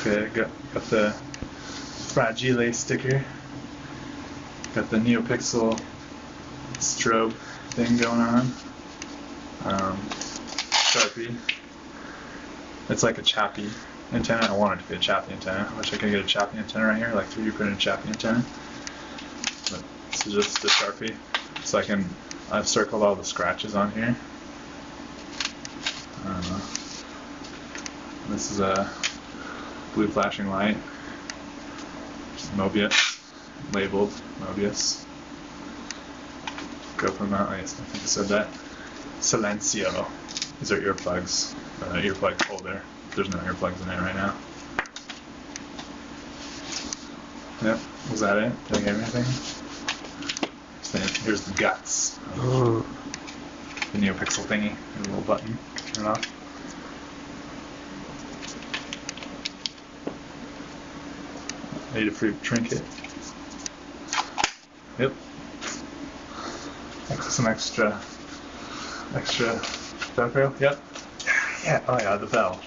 Okay, got got the Fragile sticker. Got the NeoPixel strobe thing going on. Um, Sharpie. It's like a Chappie antenna. I want it to be a Chappie antenna. I wish I could get a Chappie antenna right here, like 3D printed Chappie antenna. But this is just a Sharpie. So I can, I've circled all the scratches on here. Know. This is a blue flashing light. Mobius, labeled Mobius. Go from that. I think I said that. Silencio. These are earplugs. Uh, earplug holder. There's no earplugs in it right now. Yep. Was that it? Did I get everything? Then Here's the guts. The NeoPixel thingy. A little button. Turn off. Adafruit trinket. Yep. Some extra, extra Velcro. Yep. Yeah. Oh yeah, the bell.